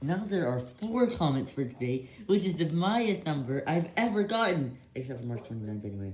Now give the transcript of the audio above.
Now there are four comments for today, which is the highest number I've ever gotten, except for March 29th anyway.